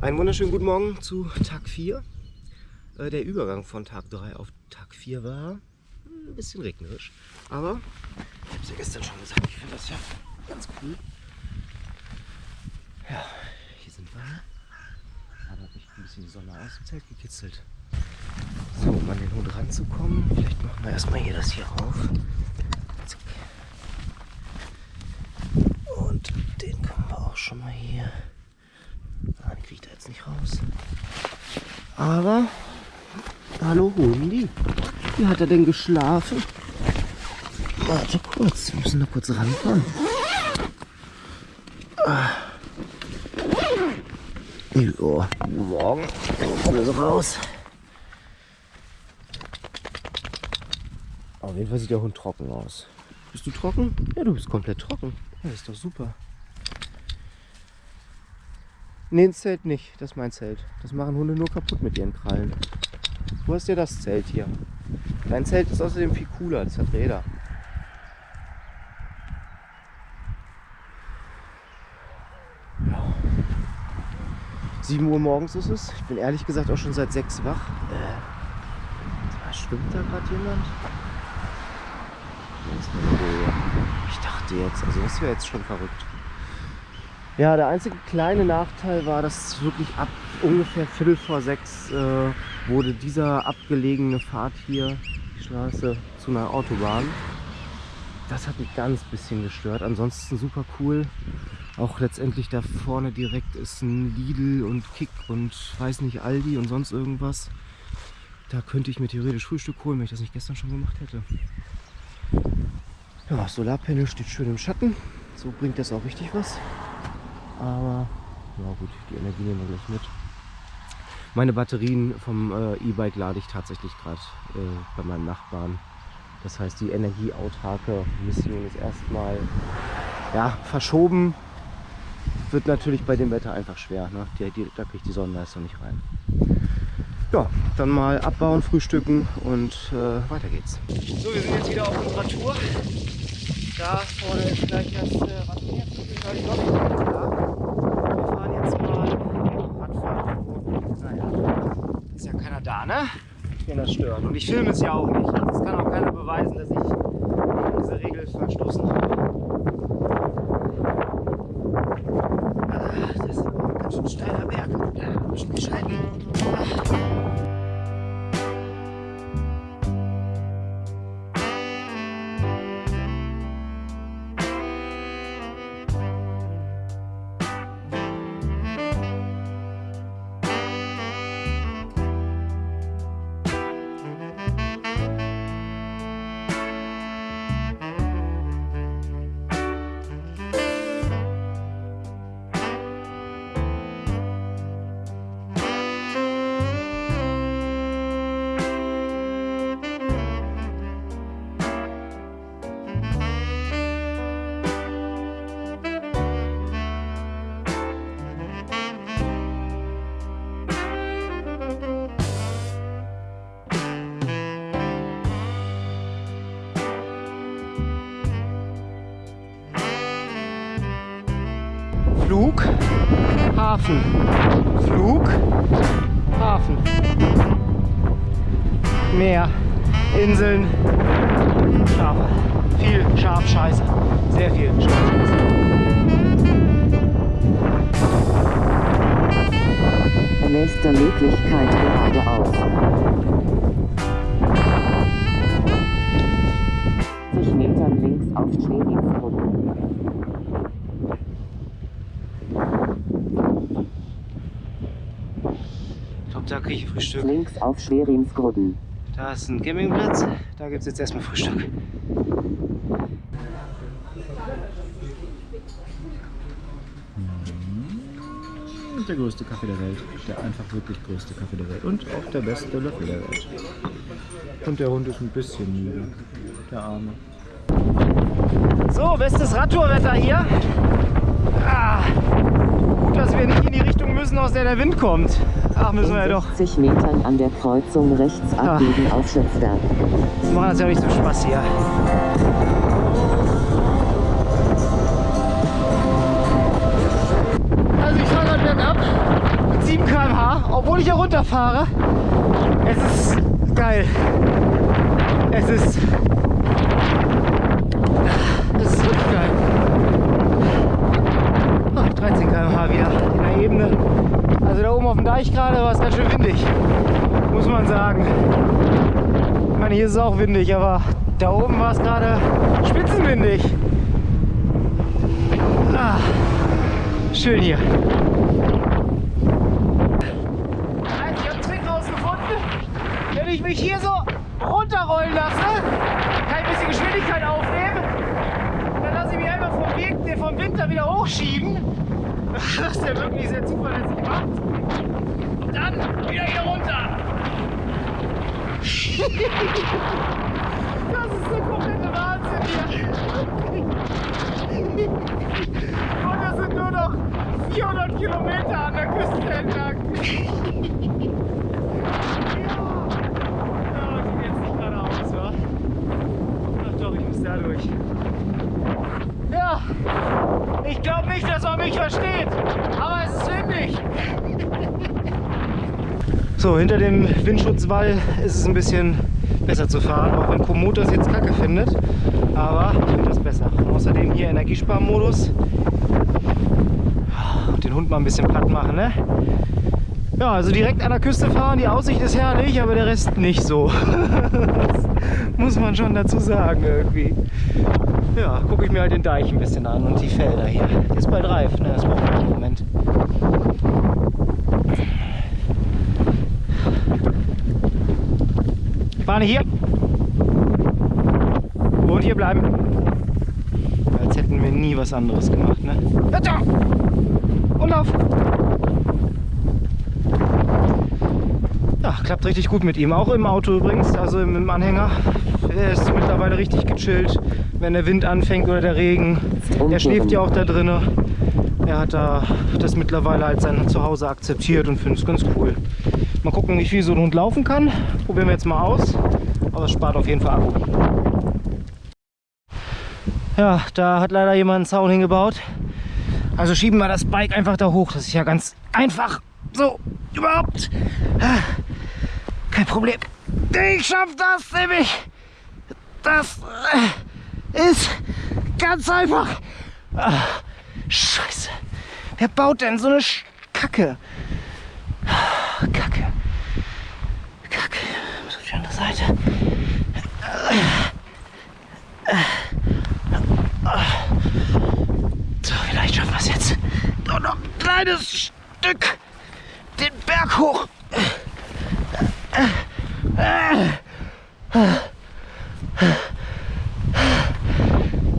Einen wunderschönen guten Morgen zu Tag 4. Äh, der Übergang von Tag 3 auf Tag 4 war ein bisschen regnerisch. Aber ich habe es ja gestern schon gesagt, ich finde das ja ganz cool. Ja, hier sind wir. Aber hat mich ein bisschen die Sonne aus dem Zelt gekitzelt. So, um an den Hund ranzukommen, vielleicht machen wir erstmal hier das hier auf. Und den können wir auch schon mal hier. Ah, kriegt er jetzt nicht raus. Aber, hallo Hundi, wie hat er denn geschlafen? Warte kurz, wir müssen da kurz ranfahren. Ah. Jo, guten Morgen. Kommen so raus. Auf jeden Fall sieht der Hund trocken aus. Bist du trocken? Ja, du bist komplett trocken. Ja, das ist doch super. Nee, ins Zelt nicht. Das ist mein Zelt. Das machen Hunde nur kaputt mit ihren Krallen. Du hast ja das Zelt hier. Dein Zelt ist außerdem viel cooler. Das hat Räder. Ja. 7 Uhr morgens ist es. Ich bin ehrlich gesagt auch schon seit 6 wach. Äh, schwimmt da gerade jemand? Ich dachte jetzt, also das wäre jetzt schon verrückt. Ja, der einzige kleine Nachteil war, dass wirklich ab ungefähr Viertel vor sechs äh, wurde dieser abgelegene Pfad hier, die Straße, zu einer Autobahn. Das hat mich ganz bisschen gestört. Ansonsten super cool. Auch letztendlich da vorne direkt ist ein Lidl und Kick und weiß nicht Aldi und sonst irgendwas. Da könnte ich mir theoretisch Frühstück holen, wenn ich das nicht gestern schon gemacht hätte. Ja, Solarpanel steht schön im Schatten. So bringt das auch richtig was. Aber ja gut, die Energie nehmen wir gleich mit. Meine Batterien vom äh, E-Bike lade ich tatsächlich gerade äh, bei meinem Nachbarn. Das heißt, die energieautarke Mission ist erstmal ja, verschoben. Wird natürlich bei dem Wetter einfach schwer. Ne? Die, die, da kriegt die Sonnenleistung nicht rein. Ja, dann mal abbauen, frühstücken und äh, weiter geht's. So, wir sind jetzt wieder auf unserer Tour. Da vorne ist gleich das äh, Radfahren. Wir fahren jetzt mal Radfahren. Naja, ist ja keiner da, ne? Den das stört. Und ich filme es ja auch nicht. Es kann auch keiner beweisen, dass ich diese Regel verstoßen habe. Hafen. Flug, Hafen. Meer, Inseln, Schafe. Viel Schafscheiße. Sehr viel Schafscheiße. Nächste Möglichkeit geradeaus. 60 Metern links auf Schweringsbrücke. Ich glaube, da kriege ich Frühstück. Links auf Schwerinsgrudden. Da ist ein Campingplatz. Da gibt es jetzt erstmal Frühstück. Der größte Kaffee der Welt. Der einfach wirklich größte Kaffee der Welt. Und auch der beste Löffel der Welt. Und der Hund ist ein bisschen müde. Der Arme. So, bestes Radtourwetter hier. Ah, gut, dass wir nicht in die Richtung müssen, aus der der Wind kommt. Ach, müssen wir ja doch. 60 Metern an der Kreuzung rechts abbiegen auf Schöpfberg. Das macht das ja nicht so Spaß hier. Also ich fahre gerade bergab. 7 km/h, obwohl ich hier runterfahre. Es ist geil. Es ist. Es ist wirklich geil. Oh, 13 km/h wieder in der Ebene. Also da oben auf dem Deich gerade war es ganz schön windig. Muss man sagen. Ich meine, hier ist es auch windig, aber da oben war es gerade spitzenwindig. Ah, schön hier. Also, ich habe Trick rausgefunden. Wenn ich mich hier so runterrollen lasse, kann ich ein bisschen Geschwindigkeit aufnehmen. Dann lasse ich mich einfach vom, Weg, vom Winter wieder hochschieben. Ist ja wirklich sehr zuverlässig gemacht. Dann wieder hier runter. Das ist der komplette Wahnsinn hier. Und das sind nur noch 400 Kilometer an der Küste entlang. Ja, ja geht jetzt nicht geradeaus, wa? Ach doch, ich muss da durch. Ja, ich glaube nicht, dass man mich versteht, aber es ist windig. So, hinter dem Windschutzwall ist es ein bisschen besser zu fahren, auch wenn Komoot das jetzt kacke findet. Aber ich finde das besser. Und außerdem hier Energiesparmodus. Und den Hund mal ein bisschen platt machen, ne? Ja, also direkt an der Küste fahren, die Aussicht ist herrlich, aber der Rest nicht so. das muss man schon dazu sagen irgendwie. Ja, gucke ich mir halt den Deich ein bisschen an und die Felder hier. Der ist bald reif, ne? Das braucht man einen Moment. Fahne hier. Und hier bleiben. Als hätten wir nie was anderes gemacht, ne? Bitte! Und auf! Ja, klappt richtig gut mit ihm. Auch im Auto übrigens, also im, im Anhänger. Er ist mittlerweile richtig gechillt, wenn der Wind anfängt oder der Regen. Er schläft ja auch da drinnen. Er hat da das mittlerweile als sein Zuhause akzeptiert und findet es ganz cool. Mal gucken, wie viel so ein Hund laufen kann. Probieren wir jetzt mal aus. Aber es spart auf jeden Fall Akku. Ja, da hat leider jemand einen Zaun hingebaut. Also schieben wir das Bike einfach da hoch. Das ist ja ganz einfach. So, überhaupt. Kein Problem. Ich schaff das nämlich. Das äh, ist ganz einfach. Ah, Scheiße. Wer baut denn so eine? Kacke. Kacke. Muss auf die andere Seite. So, vielleicht schaffen wir es jetzt. Nur noch ein kleines Stück den Berg hoch.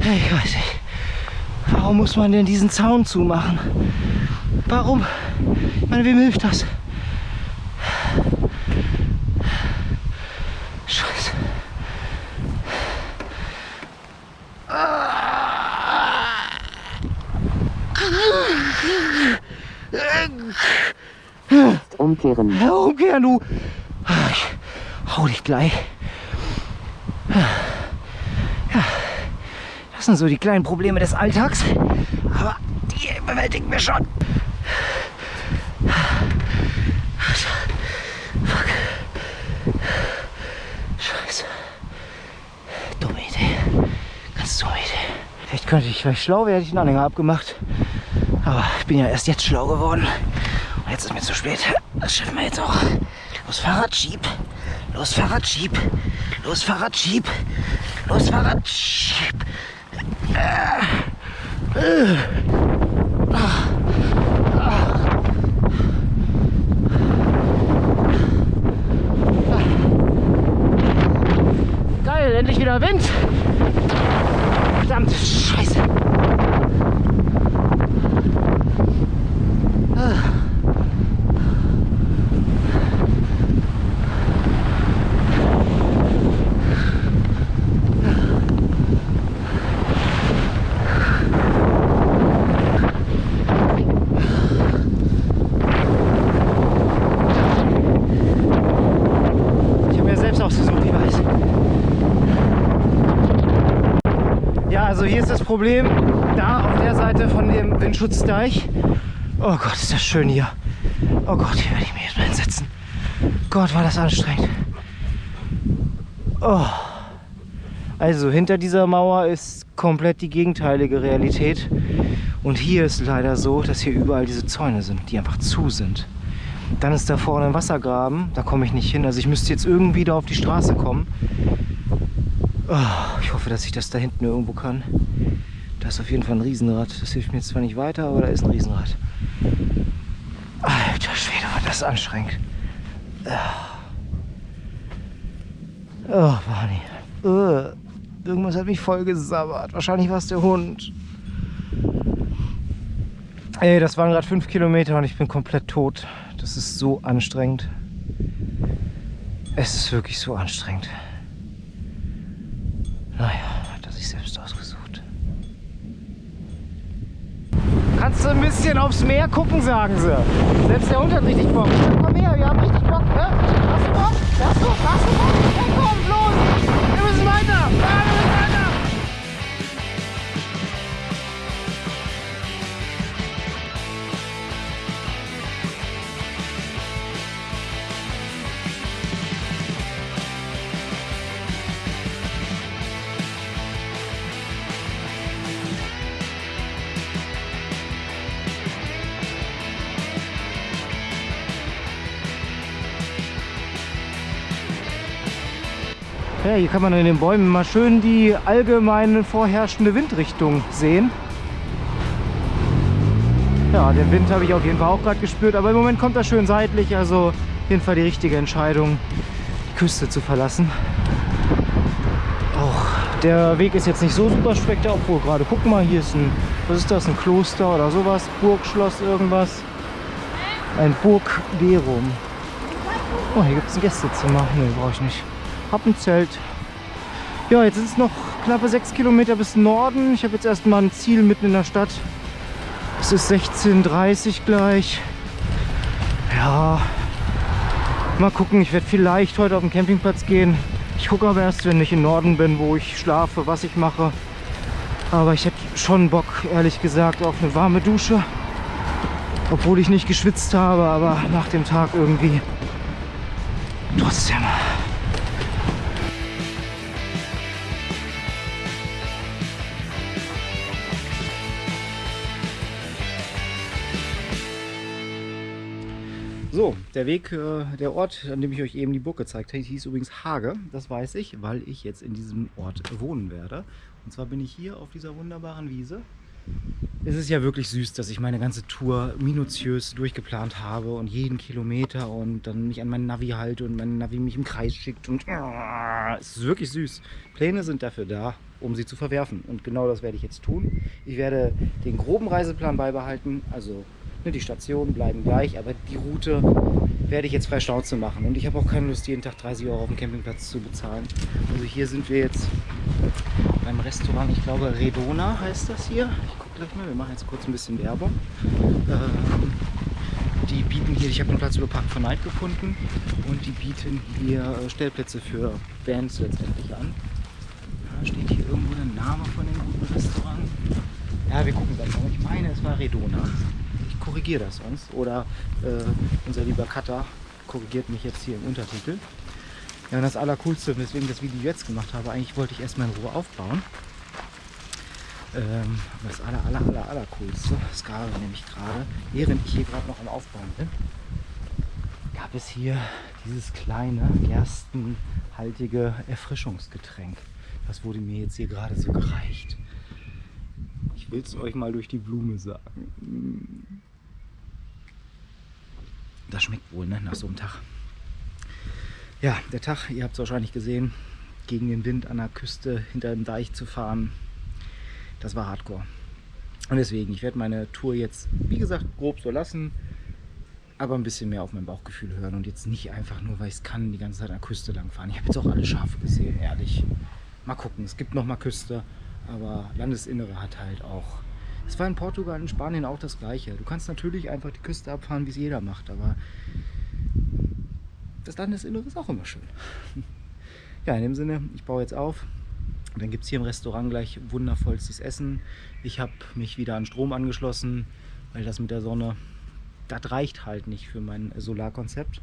Ich weiß nicht. Warum muss man denn diesen Zaun zumachen? Warum? Ich meine, wem hilft das? Scheiße. Umkehren. Ja, umkehren, du. Ich hau dich gleich. Ja, das sind so die kleinen Probleme des Alltags. Aber die bewältigen wir schon. Fuck. Scheiße. Dumme Idee. Ganz dumme Idee. Vielleicht könnte ich, vielleicht schlau wäre, hätte ich einen Anhänger abgemacht. Aber ich bin ja erst jetzt schlau geworden. Und jetzt ist mir zu spät. Das schaffen wir jetzt auch. Los, Fahrrad. Los, Fahrrad. Los, Fahrrad. Los, Fahrrad. Geil, endlich wieder Wind. Verdammte Scheiße. Ah. Ich habe mir selbst ausgesucht, ich weiß. Ja, also hier ist das Problem, da auf der Seite von dem Windschutzdeich. Oh Gott, ist das schön hier. Oh Gott, hier werde ich mich jetzt mal hinsetzen. Gott, war das anstrengend. Oh. Also hinter dieser Mauer ist komplett die gegenteilige Realität. Und hier ist leider so, dass hier überall diese Zäune sind, die einfach zu sind. Dann ist da vorne ein Wassergraben, da komme ich nicht hin. Also ich müsste jetzt irgendwie da auf die Straße kommen. Oh, ich hoffe, dass ich das da hinten irgendwo kann. Da ist auf jeden Fall ein Riesenrad. Das hilft mir zwar nicht weiter, aber da ist ein Riesenrad. Alter Schwede, war das anstrengend. Oh, Barney. Uh, irgendwas hat mich voll gesabbert. Wahrscheinlich war es der Hund. Ey, das waren gerade fünf Kilometer und ich bin komplett tot. Das ist so anstrengend. Es ist wirklich so anstrengend. Naja, hat er sich selbst ausgesucht. Kannst du ein bisschen aufs Meer gucken, sagen sie. Selbst der Hund hat richtig Bock. Komm her, wir haben richtig Bock, ne? Hast du Bock? Hast du, hast du Bock? Ja, hier kann man in den Bäumen mal schön die allgemeine vorherrschende Windrichtung sehen. Ja, den Wind habe ich auf jeden Fall auch gerade gespürt, aber im Moment kommt er schön seitlich, also auf jeden Fall die richtige Entscheidung, die Küste zu verlassen. Auch der Weg ist jetzt nicht so super spektakulär, obwohl gerade, guck mal, hier ist ein, was ist das, ein Kloster oder sowas, Burgschloss, irgendwas. Ein Burgverum. Oh, hier gibt es ein Gästezimmer. Ne, brauche ich nicht. Hab ein Zelt. Ja, jetzt sind es noch knappe sechs Kilometer bis Norden. Ich habe jetzt erstmal ein Ziel mitten in der Stadt. Es ist 16.30 Uhr gleich. Ja, mal gucken. Ich werde vielleicht heute auf den Campingplatz gehen. Ich gucke aber erst, wenn ich im Norden bin, wo ich schlafe, was ich mache. Aber ich hätte schon Bock, ehrlich gesagt, auf eine warme Dusche. Obwohl ich nicht geschwitzt habe, aber nach dem Tag irgendwie trotzdem. So, der Weg, äh, der Ort, an dem ich euch eben die Burg gezeigt habe, hieß übrigens Hage. Das weiß ich, weil ich jetzt in diesem Ort wohnen werde. Und zwar bin ich hier auf dieser wunderbaren Wiese. Es ist ja wirklich süß, dass ich meine ganze Tour minutiös durchgeplant habe und jeden Kilometer und dann mich an meinen Navi halte und mein Navi mich im Kreis schickt und äh, es ist wirklich süß. Pläne sind dafür da, um sie zu verwerfen und genau das werde ich jetzt tun. Ich werde den groben Reiseplan beibehalten, also die Stationen bleiben gleich, aber die Route werde ich jetzt frei Schnauze machen und ich habe auch keine Lust, jeden Tag 30 Euro auf dem Campingplatz zu bezahlen. Also hier sind wir jetzt beim Restaurant, ich glaube Redona heißt das hier. Ich gucke gleich mal, wir machen jetzt kurz ein bisschen Werbung. Ähm, die bieten hier, ich habe den Platz über Park for Night gefunden und die bieten hier äh, Stellplätze für Bands letztendlich an. Da steht hier irgendwo der Name von dem guten Restaurant. Ja, wir gucken gleich mal. Ich meine, es war Redona. Korrigiere das sonst. Oder äh, unser lieber Cutter korrigiert mich jetzt hier im Untertitel. Ja, und das Allercoolste, weswegen das Video jetzt gemacht habe, eigentlich wollte ich erstmal in Ruhe aufbauen. Ähm, das aller, aller, aller, aller coolste, das gab nämlich gerade, während ich hier gerade noch am Aufbauen bin, gab es hier dieses kleine, gerstenhaltige Erfrischungsgetränk. Das wurde mir jetzt hier gerade so gereicht. Ich will es euch mal durch die Blume sagen. Das schmeckt wohl, ne, nach so einem Tag. Ja, der Tag, ihr habt es wahrscheinlich gesehen, gegen den Wind an der Küste hinter dem Deich zu fahren, das war Hardcore. Und deswegen, ich werde meine Tour jetzt, wie gesagt, grob so lassen, aber ein bisschen mehr auf mein Bauchgefühl hören und jetzt nicht einfach nur, weil ich es kann, die ganze Zeit an der Küste lang fahren. Ich habe jetzt auch alle Schafe gesehen, ehrlich. Mal gucken, es gibt noch mal Küste, aber Landesinnere hat halt auch. Es war in Portugal und Spanien auch das gleiche. Du kannst natürlich einfach die Küste abfahren, wie es jeder macht, aber das Landesinnere ist auch immer schön. Ja, in dem Sinne, ich baue jetzt auf. Und dann gibt es hier im Restaurant gleich wundervollstes Essen. Ich habe mich wieder an Strom angeschlossen, weil das mit der Sonne das reicht halt nicht für mein Solarkonzept.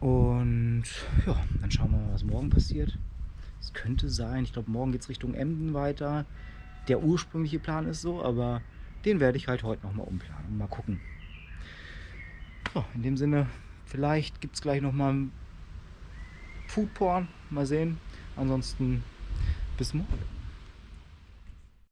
Und ja, dann schauen wir mal, was morgen passiert. Es könnte sein, ich glaube, morgen geht es Richtung Emden weiter. Der ursprüngliche Plan ist so, aber den werde ich halt heute nochmal umplanen und mal gucken. So, in dem Sinne, vielleicht gibt es gleich nochmal Foodporn. Mal sehen. Ansonsten bis morgen.